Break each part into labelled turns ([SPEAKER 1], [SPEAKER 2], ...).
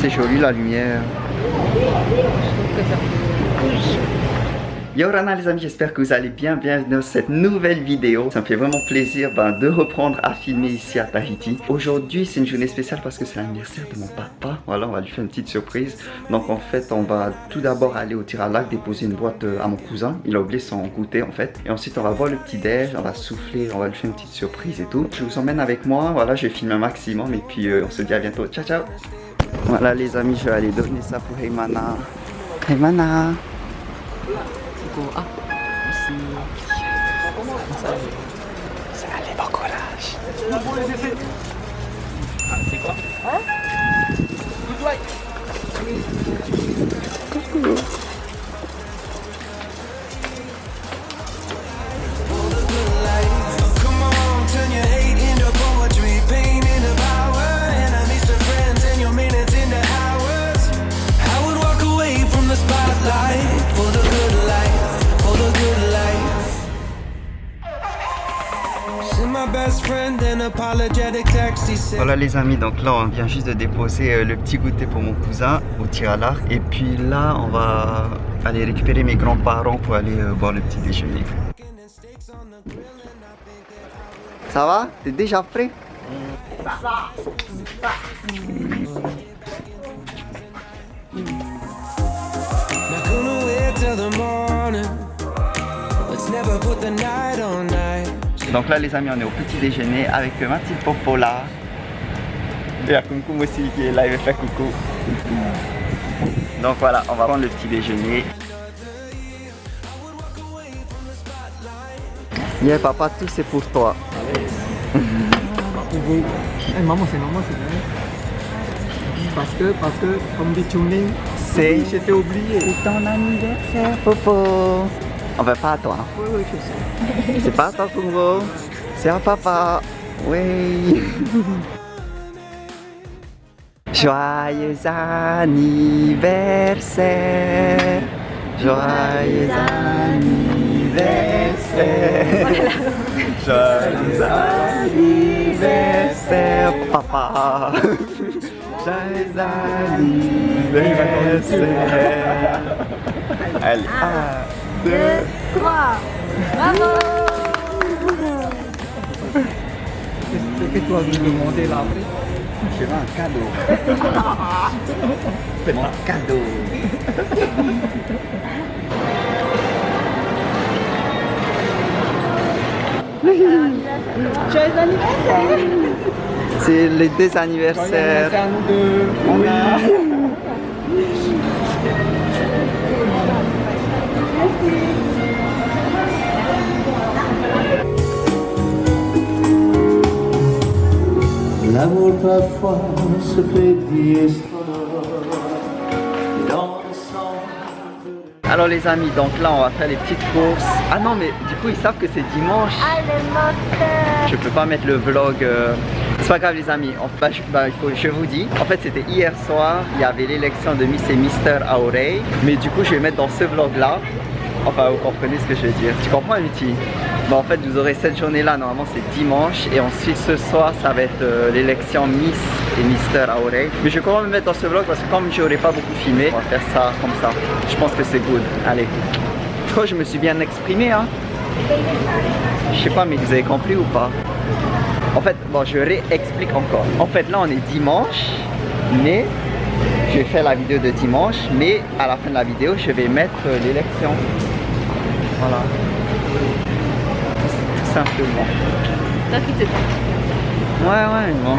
[SPEAKER 1] C'est joli la lumière. Yo Rana les amis, j'espère que vous allez bien, bienvenue dans cette nouvelle vidéo. Ça me fait vraiment plaisir ben, de reprendre à filmer ici à Tahiti. Aujourd'hui c'est une journée spéciale parce que c'est l'anniversaire de mon papa. Voilà, on va lui faire une petite surprise. Donc en fait, on va tout d'abord aller au tir à lac déposer une boîte euh, à mon cousin. Il a oublié son goûter en fait. Et ensuite on va voir le petit déj, on va souffler, on va lui faire une petite surprise et tout. Je vous emmène avec moi, voilà, je vais filmer un maximum et puis euh, on se dit à bientôt. Ciao ciao Voilà les amis, je vais aller donner ça pour Heymana. Heymana
[SPEAKER 2] Ah, ici.
[SPEAKER 1] Allez, bon courage Voilà les amis, donc là on vient juste de déposer euh, le petit goûter pour mon cousin au tir à l'arc. Et puis là on va aller récupérer mes grands-parents pour aller euh, boire le petit déjeuner. Ça va? T'es déjà prêt? Donc là les amis on est au petit déjeuner avec ma petite Popola. Et à Kumkum aussi qui est là, il va faire coucou. Donc voilà, on va prendre le petit déjeuner. Yeah papa, tout c'est pour toi.
[SPEAKER 2] Eh, maman, c'est maman, c'est vrai. Parce que, parce que, comme dit Chuning,
[SPEAKER 1] C'est
[SPEAKER 2] j'étais oublié.
[SPEAKER 1] c'est ton anniversaire Popo. On va pas à toi.
[SPEAKER 2] Oui, oui, je sais.
[SPEAKER 1] C'est pas à toi Kungo. C'est à papa. Oui. Joyeux anniversaire. Joyeux anniversaire. Joyeux anniversaire, papa. Joyeux anniversaire. Allez, un, deux,
[SPEAKER 2] Qu'est-ce que tu nous demander là après
[SPEAKER 1] je veux un cadeau. Mon cadeau.
[SPEAKER 3] Joyeux anniversaire
[SPEAKER 1] C'est les deux
[SPEAKER 2] C'est
[SPEAKER 1] anniversaires.
[SPEAKER 2] à nous deux. On a.
[SPEAKER 4] L'amour parfois se fait.
[SPEAKER 1] Alors les amis, donc là on va faire les petites courses. Ah non mais du coup ils savent que c'est dimanche. Je peux pas mettre le vlog. euh, C'est pas grave les amis. En- bah, je, bah, je vous dis. En fait c'était hier soir. Il y avait l'élection de Miss et Mister Aurey. Mais du coup je vais mettre dans ce vlog là. Enfin vous comprenez ce que je veux dire. Tu comprends Amity Bah en fait vous aurez cette journée là. Normalement c'est dimanche. Et ensuite ce soir ça va être euh, l'élection Miss et Mister Aurey. Mais je vais quand me mettre dans ce vlog parce que comme j'aurais pas beaucoup filmé, on va faire ça comme ça. Je pense que c'est good. Allez. Je crois que je me suis bien exprimé hein. Je sais pas mais vous avez compris ou pas? En fait, bon je réexplique encore. En fait là on est dimanche, mais je vais faire la vidéo de dimanche, mais à la fin de la vidéo je vais mettre euh, l'élection. Voilà. Tout, simplement.
[SPEAKER 3] Toi qui te sens.
[SPEAKER 1] Ouais ouais bon.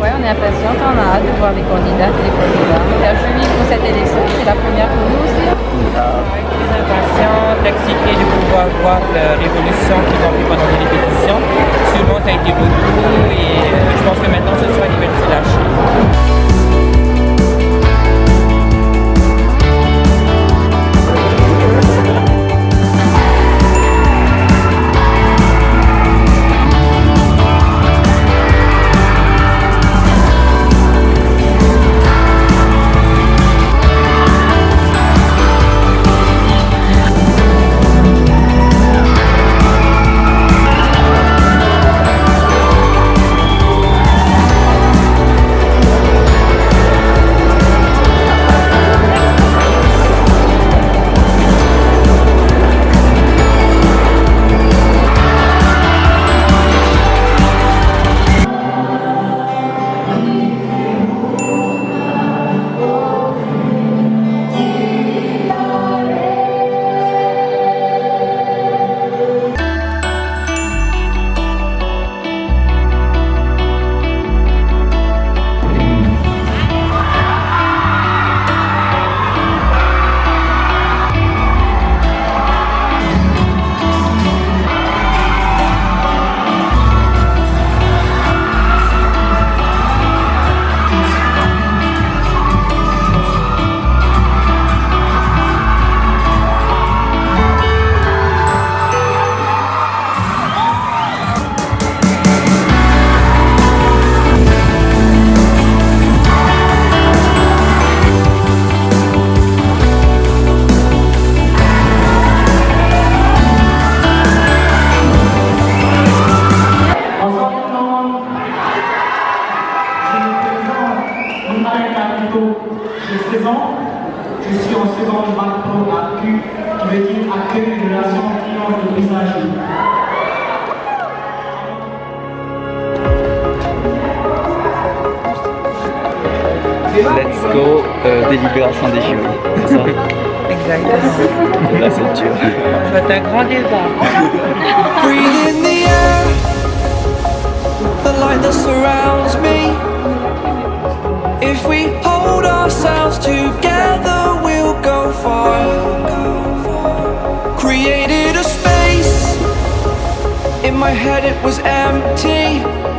[SPEAKER 1] ouais,
[SPEAKER 5] on est impatiente, on a hâte de voir les
[SPEAKER 3] candidates et les candidats. La juillet pour cette élection, c'est la première pour nous aussi.
[SPEAKER 6] Avec les impatientes, excitée de pouvoir voir la révolution qui va vivre dans les pétitions. Souvent, ça a été beaucoup et euh, je pense que maintenant, ce
[SPEAKER 7] sera liberté lâchée.
[SPEAKER 1] Let's go, euh, délibération des jurys. C'est ça
[SPEAKER 6] Exactement.
[SPEAKER 1] Là, c'est dur.
[SPEAKER 6] Ça va être un grand débat.
[SPEAKER 8] Breathe in the air, the light that surrounds me. If we hold ourselves together, we'll go far. Created a space, in my head it was empty.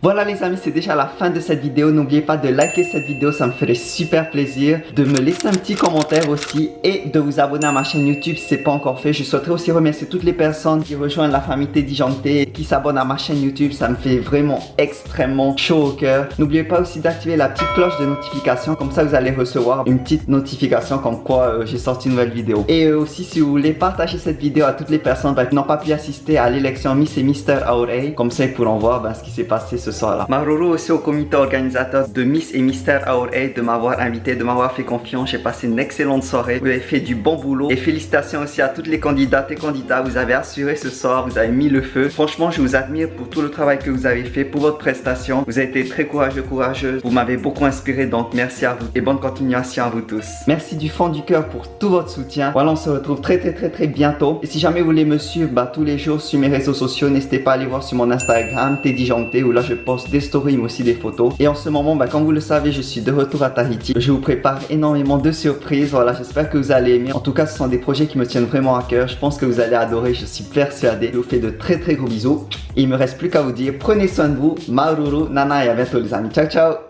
[SPEAKER 1] Voilà les amis, c'est déjà la fin de cette vidéo. N'oubliez pas de liker cette vidéo, ça me ferait super plaisir. De me laisser un petit commentaire aussi et de vous abonner à ma chaîne YouTube si ce n'est pas encore fait. Je souhaiterais aussi remercier toutes les personnes qui rejoignent la famille Teddy Janté, qui s'abonnent à ma chaîne YouTube. Ça me fait vraiment extrêmement chaud au cœur. N'oubliez pas aussi d'activer la petite cloche de notification. Comme ça, vous allez recevoir une petite notification comme quoi euh, j'ai sorti une nouvelle vidéo. Et euh, aussi, si vous voulez partager cette vidéo à toutes les personnes bah, qui n'ont pas pu assister à l'élection Miss et Mister Aurey, comme ça ils pourront voir bah, ce qui s'est passé soir-là. Maroro aussi au comité organisateur de Miss et Mister Aurey de m'avoir invité, de m'avoir fait confiance. J'ai passé une excellente soirée. Vous avez fait du bon boulot. Et félicitations aussi à toutes les candidates et candidats. Vous avez assuré ce soir, vous avez mis le feu. Franchement, je vous admire pour tout le travail que vous avez fait, pour votre prestation. Vous avez été très courageux, courageuse. Vous m'avez beaucoup inspiré, donc merci à vous. Et bonne continuation à vous tous. Merci du fond du cœur pour tout votre soutien. Voilà, on se retrouve très très très très bientôt. Et si jamais vous voulez me suivre bah, tous les jours sur mes réseaux sociaux, n'hésitez pas à aller voir sur mon Instagram, Teddy Janté, où là je poste des stories mais aussi des photos. Et en ce moment, bah, comme vous le savez, je suis de retour à Tahiti. Je vous prépare énormément de surprises. Voilà, j'espère que vous allez aimer. En tout cas, ce sont des projets qui me tiennent vraiment à cœur. Je pense que vous allez adorer, je suis persuadé. Je vous fais de très très gros bisous. Il me reste plus qu'à vous dire, prenez soin de vous. Maruru, nana et à bientôt les amis. Ciao ciao